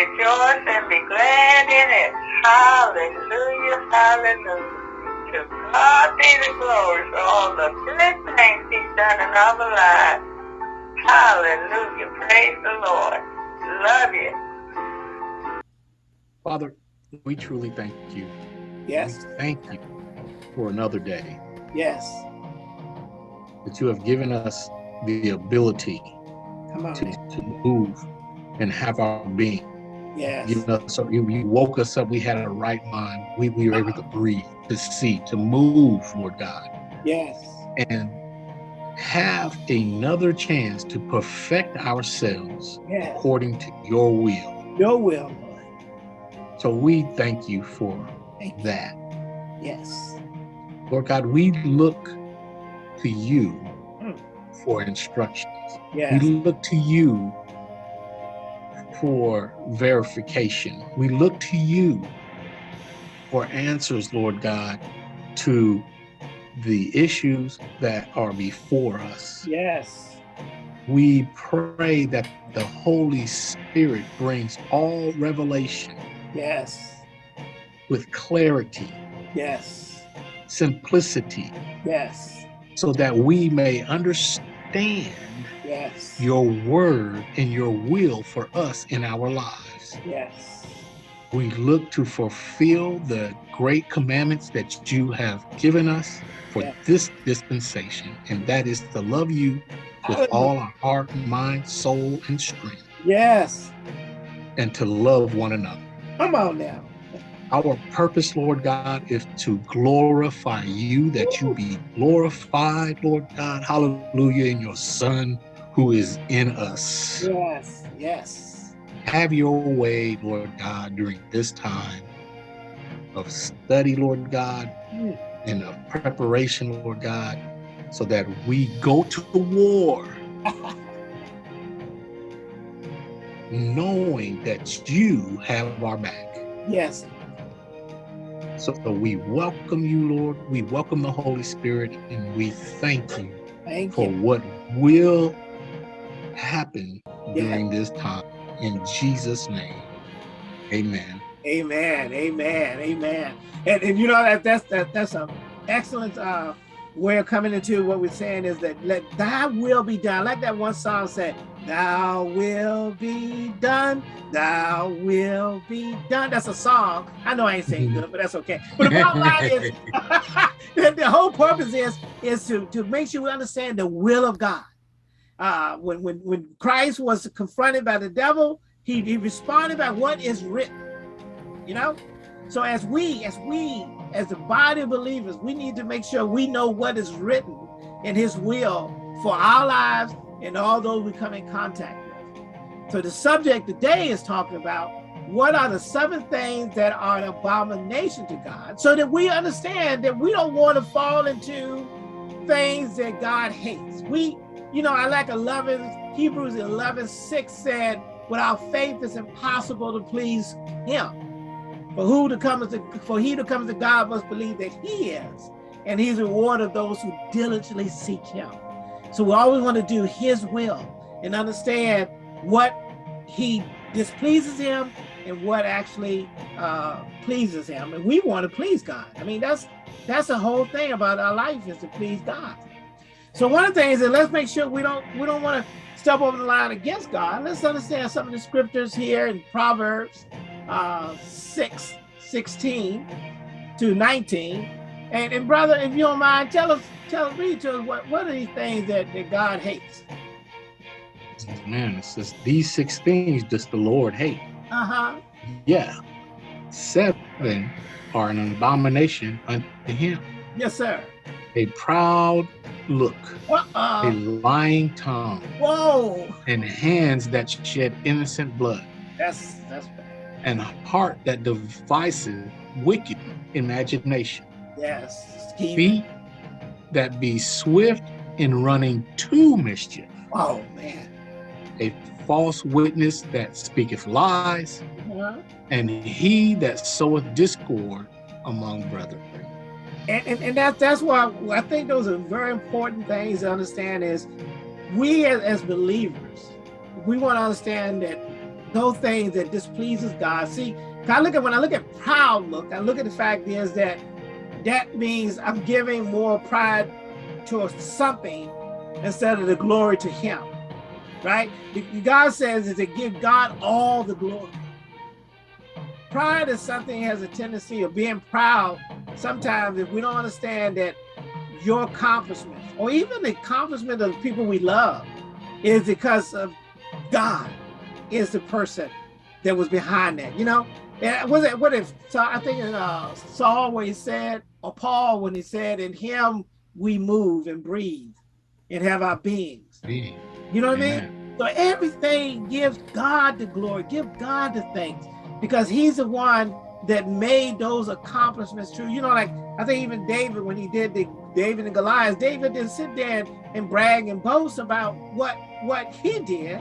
rejoice and be glad in it. Hallelujah, hallelujah. To God be the glory for all the good things he's done in our lives. Hallelujah, praise the Lord. Love you. Father, we truly thank you. Yes. We thank you for another day. Yes. That you have given us the ability Come on. to, to move and have our being. Yes. You know, so you, you woke us up. We had a right mind. We, we were able to breathe, to see, to move, Lord God. Yes. And have another chance to perfect ourselves Yes. according to your will. Your will, Lord. So we thank you for Thank you. that. Yes. Lord God, we look to you Mm. for instructions. Yes. We look to you for verification. We look to you for answers, Lord God, to the issues that are before us. Yes. We pray that the Holy Spirit brings all revelation Yes. with clarity, Yes. simplicity, Yes. so that we may understand Yes. your word and your will for us in our lives. Yes. We look to fulfill the great commandments that you have given us for Yes. this dispensation, and that is to love you with Hallelujah. all our heart, mind, soul, and strength, Yes. and to love one another. Come on now. Our purpose, Lord God, is to glorify you, that you be glorified, Lord God, hallelujah, in your Son who is in us. Yes. Yes. Have your way, Lord God, during this time of study, Lord God, Mm. and of preparation, Lord God, so that we go to the war knowing that you have our back. Yes. So we welcome you, Lord. We welcome the Holy Spirit, and we thank you Thank for you. what will happen during this time. In Jesus' name, amen. Amen. Amen. Amen. And, and you know that that's that that's a excellent uh way of coming into what we're saying is that let thy will be done. Like that one song said, Thou will be done, thou will be done. That's a song. I know I ain't saying good, but that's okay. But the bottom line is the, whole purpose is is to, to make sure we understand the will of God. Uh, when when when Christ was confronted by the devil, he, he responded by what is written. You know, so as we as we as the body of believers, we need to make sure we know what is written in His will for our lives and all those we come in contact with. So the subject today is talking about what are the seven things that are an abomination to God, so that we understand that we don't want to fall into things that God hates. We, you know, I like 11, Hebrews 11, 6 said, without faith it's impossible to please him. For who to come to, for he to come to God must believe that he is, and he's reward of those who diligently seek him. So we always want to do his will and understand what he displeases him and what actually uh, pleases him. And we want to please God. I mean, that's that's the whole thing about our life is to please God. So one of the things is let's make sure we don't we don't want to step over the line against God. Let's understand some of the scriptures here in Proverbs uh, 6, 16 to 19. And, and brother, if you don't mind, tell us, tell us, read to us what, what are these things that, that God hates? Man, it says these six things just the Lord hate. Uh-huh. Yeah. Seven are an abomination unto him. Yes, sir. A proud look, a Uh-uh. lying tongue, Whoa. and hands that shed innocent blood, That's that's bad. and a heart that devises wicked imagination. Yes. Feet that be swift in running to mischief. Oh man. A false witness that speaketh lies, Uh-huh. and he that soweth discord among brethren. And, and, and that, that's why I think those are very important things to understand is we as, as believers, we want to understand that those things that displeases God. See, I look at when I look at proud look, I look at the fact is that that means I'm giving more pride to something instead of the glory to him, right? God says is to give God all the glory. Pride is something has a tendency of being proud. Sometimes if we don't understand that your accomplishments or even the accomplishment of the people we love is because of God is the person that was behind that, you know? And was it what if so I think uh, Saul when he said or Paul when he said in him we move and breathe and have our beings. Being. You know what Amen. I mean? So everything gives God the glory, give God the thanks because he's the one that made those accomplishments true. You know, like I think even David, when he did the David and Goliath, David didn't sit there and brag and boast about what what he did.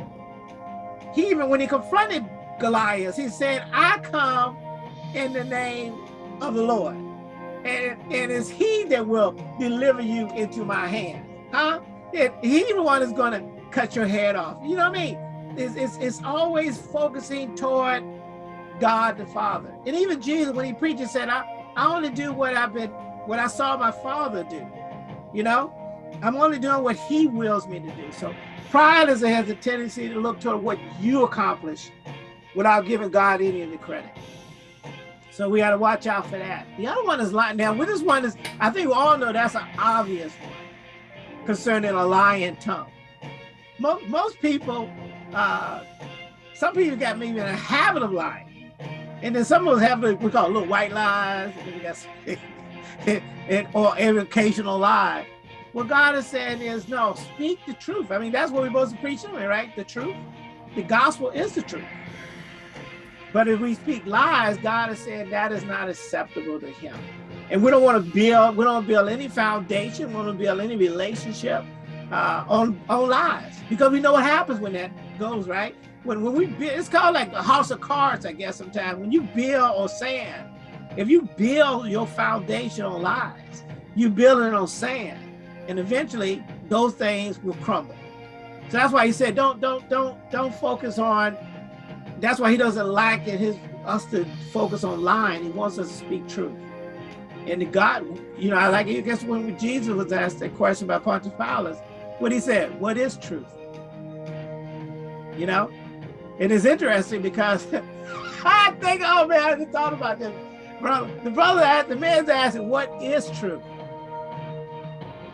He even when he confronted Goliath, he said, I come in the name of the Lord. And, and it's he that will deliver you into my hand. Huh? It, he the one is going to cut your head off. You know what I mean? It's, it's, it's always focusing toward God the Father. And even Jesus, when he preaches, said, I, I only do what I've been, what I saw my father do. You know, I'm only doing what he wills me to do. So pride is, has a tendency to look toward what you accomplish without giving God any of the credit. So we got to watch out for that. The other one is lying. Now, with this one is, I think we all know that's an obvious one concerning a lying tongue. Most, most people, uh, some people got maybe in a habit of lying. And then some of us have what we call little white lies, and we got and, or every occasional lie. What God is saying is, no, speak the truth. I mean, that's what we're supposed to preach anyway, right? The truth. The gospel is the truth. But if we speak lies, God is saying that is not acceptable to him. And we don't want to build, we don't build any foundation, we don't build any relationship uh, on, on lies. Because we know what happens when that goes, right? When, when we build, it's called like a house of cards, I guess, sometimes. When you build on sand, if you build your foundation on lies, you build it on sand, and eventually those things will crumble. So that's why he said, don't, don't, don't, don't focus on that's why he doesn't like in his us to focus on lying. He wants us to speak truth. And God, you know, I like it. I guess when Jesus was asked that question by Pontius Pilate, what he said, what is truth? You know? And it's interesting because I think, oh man, I just thought about this. Brother, the brother asked, the man's asking, what is truth?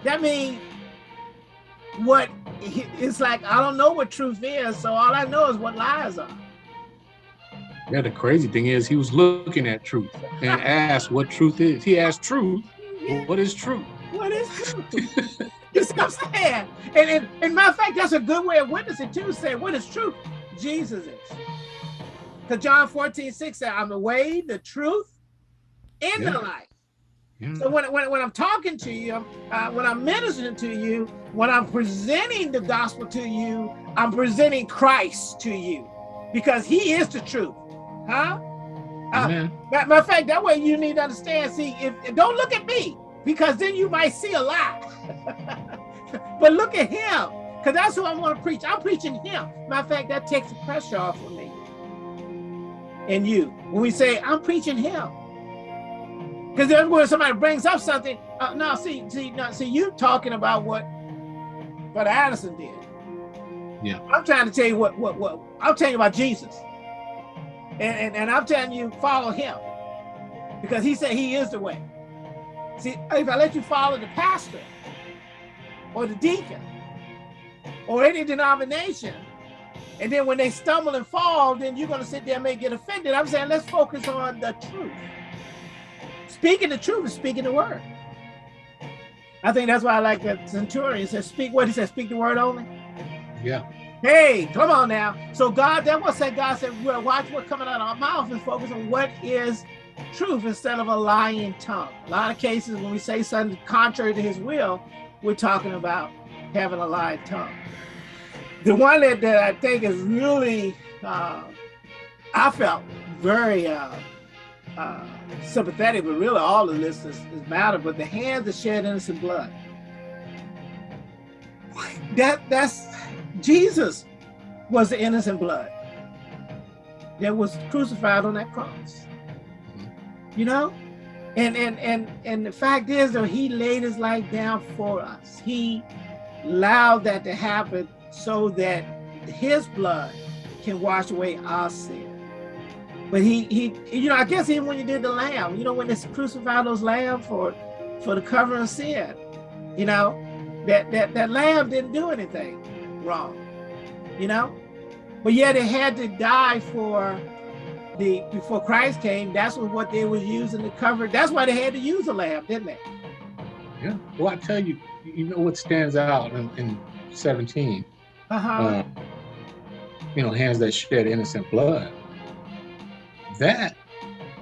That means what it's like, I don't know what truth is, so all I know is what lies are. Yeah, the crazy thing is he was looking at truth and asked what truth is. He asked truth, well, what is truth? What is truth? you see what I'm saying? And, and, and matter of fact, that's a good way of witnessing too, saying what is truth? Jesus is. Because John 14, 6 said, I'm the way, the truth, and yeah. the life. Yeah. So when, when, when I'm talking to you, uh, when I'm ministering to you, when I'm presenting the gospel to you, I'm presenting Christ to you because he is the truth. Huh? Uh, matter of fact, that way you need to understand. See, if, don't look at me because then you might see a lie. but look at him because that's who I want to preach. I'm preaching him. Matter of fact, that takes the pressure off of me and you when we say I'm preaching him. Because then when somebody brings up something, uh, no, see, see, no, see, you talking about what what Addison did. Yeah. I'm trying to tell you what what what I'm telling you about Jesus. And, and, and I'm telling you, follow him. Because he said he is the way. See, if I let you follow the pastor or the deacon or any denomination, and then when they stumble and fall, then you're going to sit there and may get offended. I'm saying let's focus on the truth. Speaking the truth is speaking the word. I think that's why I like the centurion says, speak what he said, speak the word only. Yeah. Hey, come on now. So God, that was said, God said, well, watch what's coming out of our mouth and focus on what is truth instead of a lying tongue. A lot of cases when we say something contrary to his will, we're talking about having a lying tongue. The one that, that I think is really, uh, I felt very uh, uh, sympathetic, but really all of this is, is matter, but the hands that shed innocent blood. That That's Jesus was the innocent blood. that was crucified on that cross. You know? And and and and the fact is though, he laid his life down for us. He allowed that to happen so that his blood can wash away our sin. But he he you know, I guess even when you did the lamb, you know, when they crucified those lambs for for the covering of sin, you know, that that that lamb didn't do anything wrong, you know, but yet it had to die for the before Christ came. That's what what they was using to cover. That's why they had to use a lamb, didn't they? Yeah. Well, I tell you, you know what stands out in, in 17. Uh-huh. Uh, you know, hands that shed innocent blood. That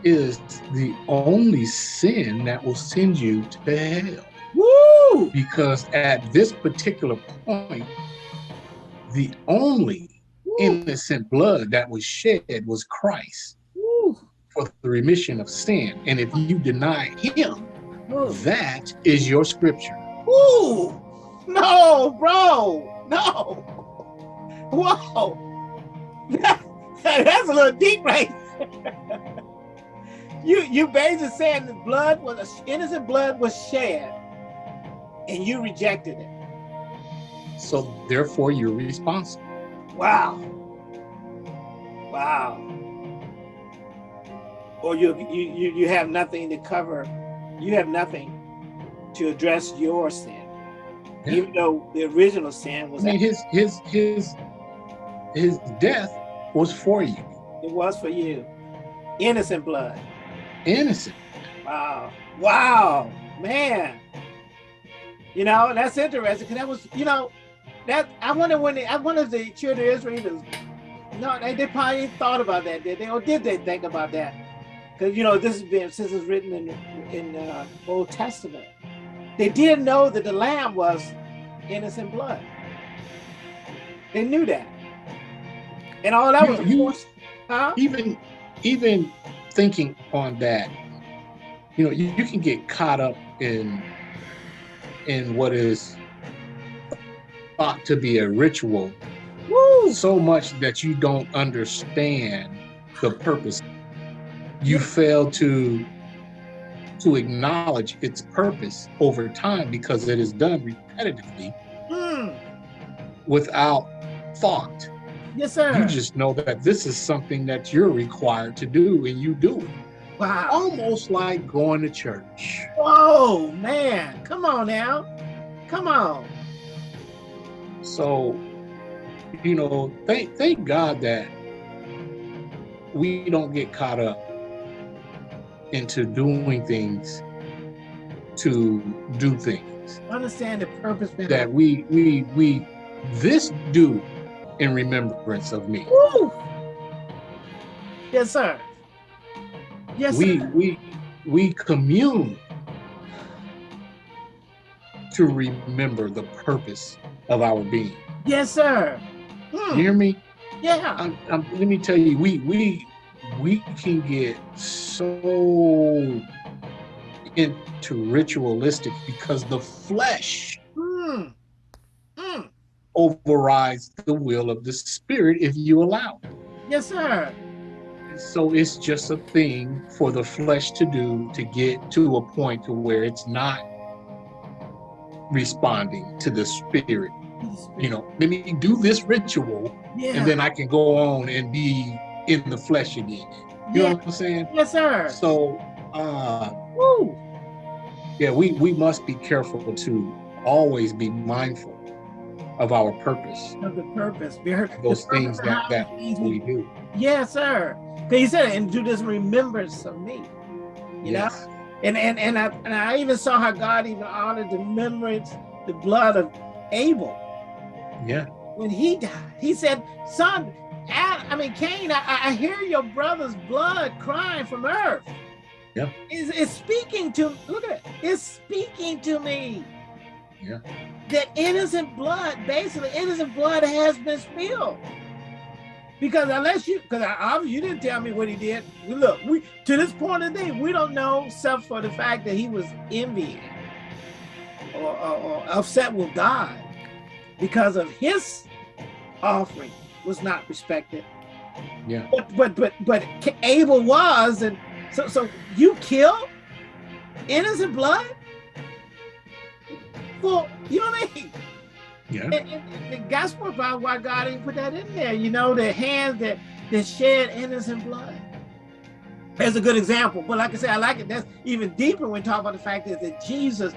is the only sin that will send you to hell. Woo! Because at this particular point, the only Woo! innocent blood that was shed was Christ Woo! for the remission of sin. And if you deny him, Woo! that is your scripture. Woo! No, bro. No. Whoa. That's a little deep right. You you basically saying the blood was innocent blood was shed and you rejected it. So therefore you're responsible. Wow. Wow. Or you you you have nothing to cover. You have nothing to address your sin. Yeah. Even though the original sin was- I mean his his his his death was for you. it was for you. Innocent blood. Innocent. Wow. Wow. Man. You know, that's interesting because that was, you know, that I wonder when they, I wonder if the children of Israel no, they, they probably thought about that, did they? Or did they think about that? Because, you know, this has been, since it's written in, in uh, Old Testament. They did know that the lamb was innocent blood. They knew that. And all that You- was, you- huh? Even even thinking on that, you know, you, you can get caught up in in what is thought to be a ritual Woo! so much that you don't understand the purpose. You fail to to acknowledge its purpose over time because it is done repetitively Mm. without thought. Yes, sir. You just know that this is something that you're required to do and you do it. wow. Almost like going to church. Whoa, man. Come on now. Come on. So, you know, thank thank God that we don't get caught up into doing things to do things. Understand the purpose That we we we this do in remembrance of me. Woo! Yes, sir. Yes, we sir. we we commune to remember the purpose of our being. Yes, sir. Hmm. hear me? Yeah. I'm, I'm, let me tell you, we we we can get so into ritualistic because the flesh Hmm. Hmm. overrides the will of the spirit if you allow it. Yes, sir. So it's just a thing for the flesh to do to get to a point to where it's not responding to the spirit. You know, let me do this ritual Yeah. and then I can go on and be in the flesh again. You yeah. know what I'm saying? Yes, sir. So uh Woo. yeah, we, we must be careful to always be mindful of our purpose, Of the purpose. Those the purpose things that, that we do. Yes, sir. Because he said, and do this remembrance of me. You know? And and and I, and I even saw how God even honored the remembrance, the blood of Abel. Yeah. when he died. He said, son, I mean, Cain, I, I hear your brother's blood crying from earth. Yeah. It's, it's speaking to, look at it, it's speaking to me. Yeah. That innocent blood, basically innocent blood has been spilled. Because unless you, because obviously you didn't tell me what he did. Look, we to this point of the day, we don't know except for the fact that he was envying or, or, or upset with God because of his offering was not respected. Yeah. But but but but Abel was, and so so you kill innocent blood. Well, you know what I mean. Yeah. And, and, and that's what why God didn't put that in there. You know, the hands that that shed innocent blood. There's a good example. But like I said, I like it. That's even deeper when we talk about the fact that, that Jesus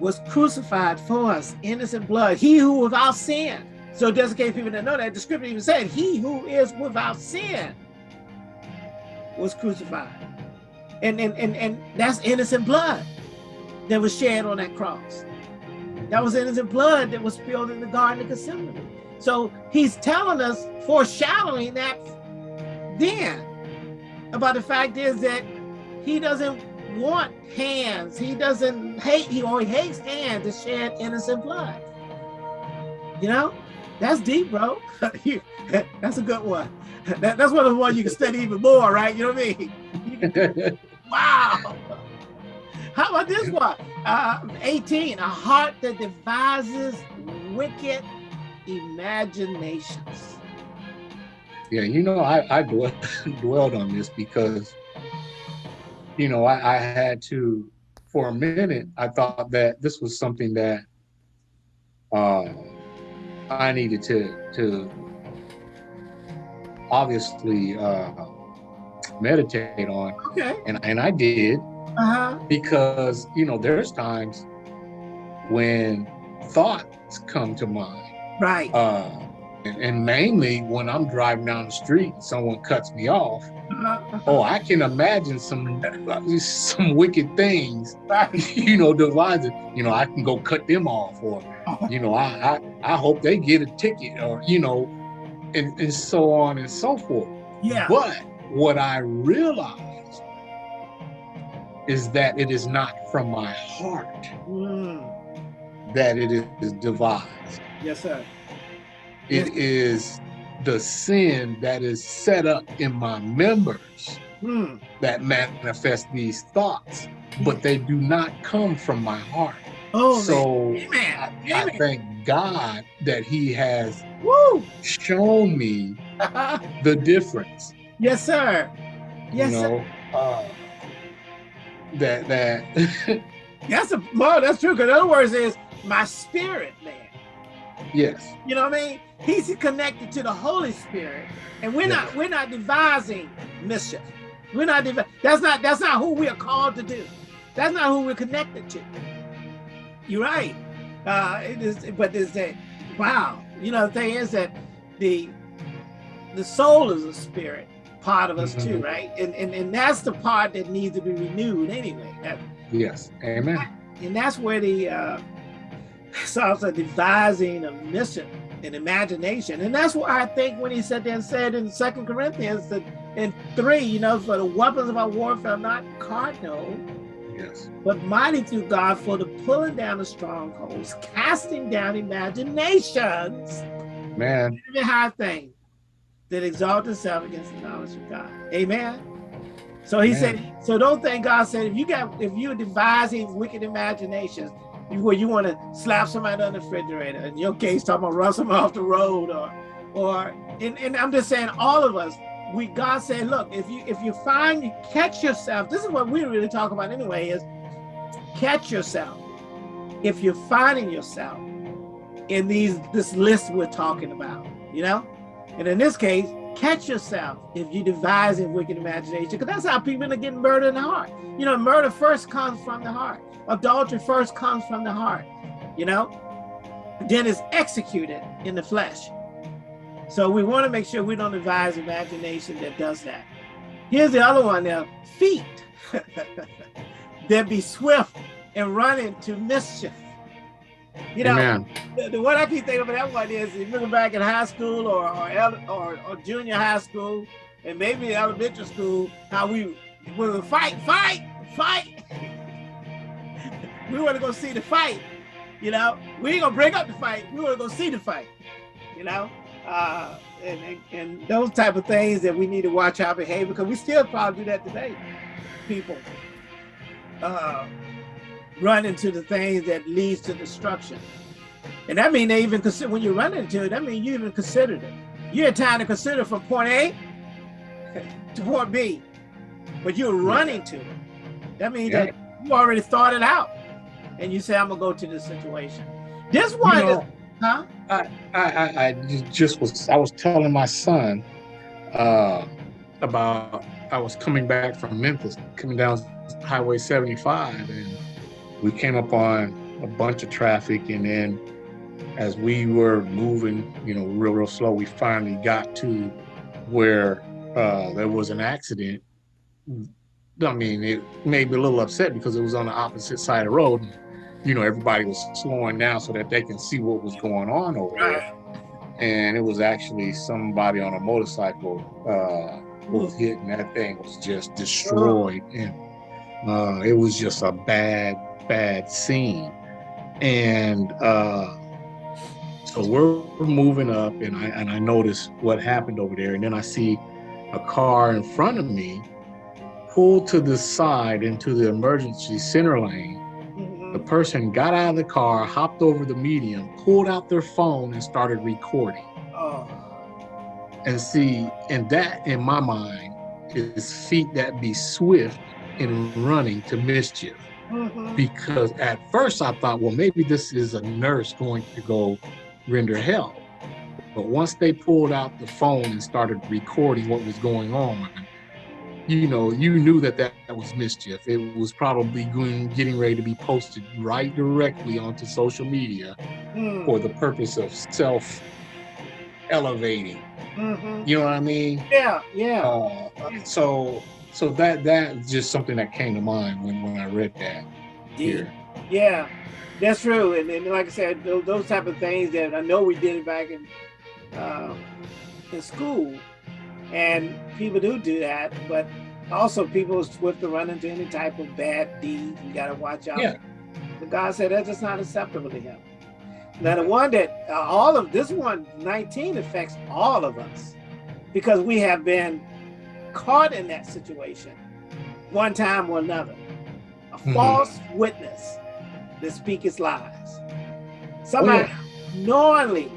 was crucified for us, innocent blood. He who without sin. So just in case people didn't know that, the scripture even said, he who is without sin was crucified. And, and, and, and that's innocent blood that was shed on that cross. That was innocent blood that was spilled in the Garden of Gethsemane. So he's telling us, foreshadowing that then, about the fact is that he doesn't want hands. He doesn't hate, he only hates hands to shed innocent blood. You know, that's deep, bro. that's a good one. That, that's one of the ones you can study even more, right? You know what I mean? wow. How about this one? Uh, 18, a heart that devises wicked imaginations. Yeah, you know, I, I dwelled on this because, you know, I, I had to, for a minute, I thought that this was something that uh, I needed to, to obviously uh, meditate on. Okay. And, and I did. Uh-huh. Because, you know, there's times when thoughts come to mind. Right. Uh, and, and, mainly when I'm driving down the street, someone cuts me off. Uh-huh. Oh, I can imagine some some wicked things, you know, the devising. You know, I can go cut them off, or Uh-huh. you know, I I, I hope they get a ticket, or you know, and, and so on and so forth. Yeah. But what I realized is that it is not from my heart Mm. that it is devised. Yes, sir. It is the sin that is set up in my members Mm. that manifest these thoughts, but they do not come from my heart. Oh, so man. Amen. I thank God that He has Woo. shown me the difference. yes, sir. Yes, you sir. uh, that that That's a well, that's true. Because in other words, is my spirit, man. yes, You know what I mean? He's connected to the Holy Spirit, and we're Yeah. not we're not devising mischief. We're not that's not that's not who we are called to do. That's not who we're connected to. You're right. Uh, it is, but is that wow? You know, the thing is that the the soul is a spirit part of us too, Mhm. right? And, and and that's the part that needs to be renewed anyway. That, yes, Amen. and that's where the uh, Psalms are devising a mission and imagination. And that's why I think when he said there and said in Second Corinthians that in three, you know, for the weapons of our warfare are not cardinal, Yes, but mighty through God for the pulling down of strongholds, casting down imaginations, man. high thing that exalt itself against the knowledge of God. Amen. So he Amen. said, so don't think God said if you got if you're devising wicked imaginations, you- where you want to slap somebody on the refrigerator, in your case, talking about run someone off the road, or or and, and I'm just saying all of us, we God said, look, if you if you find you catch yourself, this is what we really talk about anyway, is catch yourself. If you're finding yourself in these this list we're talking about, you know? And in this case, catch yourself if you devise in wicked imagination, because that's how people are getting murdered in the heart. You know, murder first comes from the heart. Adultery first comes from the heart, you know? Then it's executed in the flesh. So we want to make sure we don't devise imagination that does that. Here's the other one now, feet that be swift and running to mischief. You know, the, the one I keep thinking about that one is if you look back in high school or or, or or junior high school and maybe elementary school, how we we would fight, fight, fight. we want to go see the fight. You know, we ain't gonna break up the fight. We want to go see the fight. You know, uh, and, and and those type of things that we need to watch our behavior because we still probably do that today. People uh, run into the things that leads to destruction. And that means they even consider when you run into it, that means you even considered it. You had time to consider from point A to point B, but you're running to it. That means Yeah. that you already thought it out, and you say, "I'm gonna go to this situation." This You one, is, huh? I, I, I just was I was telling my son uh, about I was coming back from Memphis, coming down Highway 75, and we came up on a bunch of traffic, and then as we were moving, you know, real real slow, we finally got to where uh, there was an accident. I mean, it made me a little upset because it was on the opposite side of the road. You know, everybody was slowing down so that they can see what was going on over there and it was actually somebody on a motorcycle uh, was hit, and that thing was just destroyed, and uh, it was just a bad, bad scene. And uh, so we're moving up, and I and I notice what happened over there, and then I see a car in front of me pull to the side into the emergency center lane. The Mhm. person got out of the car, hopped over the median, pulled out their phone, and started recording. Oh, And see, and that in my mind is feet that be swift in running to mischief. Because at first I thought, well, maybe this is a nurse going to go render help. But once they pulled out the phone and started recording what was going on, you know, you knew that that, that was mischief. It was probably going, getting ready to be posted right directly onto social media Mm, for the purpose of self elevating. mhm. You know what I mean? Yeah, yeah. Uh, so so that that's just something that came to mind when, when I read that here. Yeah, that's true. And, and like I said, those, those type of things that I know we did back in um, in school, and people do do that. But also, people are swift to run into any type of bad deed. You got to watch out. Yeah. But God said that's just not acceptable to Him. Now, the one that uh, all of this one 19 affects all of us because we have been caught in that situation one time or another. A Mhm. false witness that speaketh lies. Somebody Oh, knowingly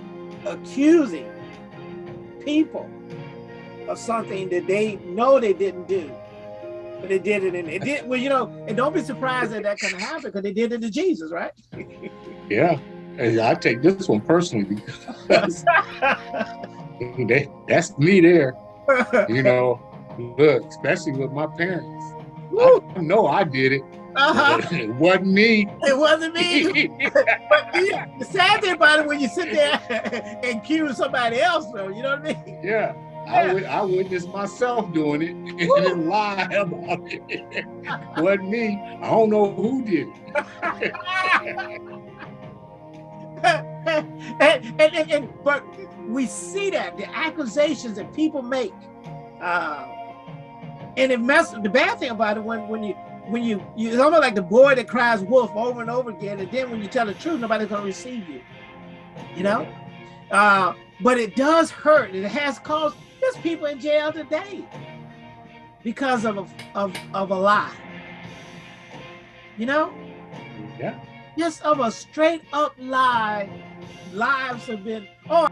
accusing people of something that they know they didn't do, but they did it and it did. Well, you know, and don't be surprised that that can happen because they did it to Jesus, right? Yeah. And I take this one personally because they, that's me there. You know, look, especially with my parents. Woo! I know I did it. uh-huh. It wasn't me. It wasn't me. But the the sad thing about it when you sit there and accuse somebody else, though, you know what I mean? yeah. I, wit- I witnessed myself doing it and Woo! then lie about it. wasn't me. I don't know who did it. and, and, and, and- but we see that the accusations that people make, uh, and it mess. The bad thing about it when when you when you you it's almost like the boy that cries wolf over and over again, and then when you tell the truth, nobody's gonna receive you. You know, uh, but it does hurt, and it has caused. There's people in jail today because of a, of of a lie. You know Yeah. just of a straight up lie, lives have been. Oh,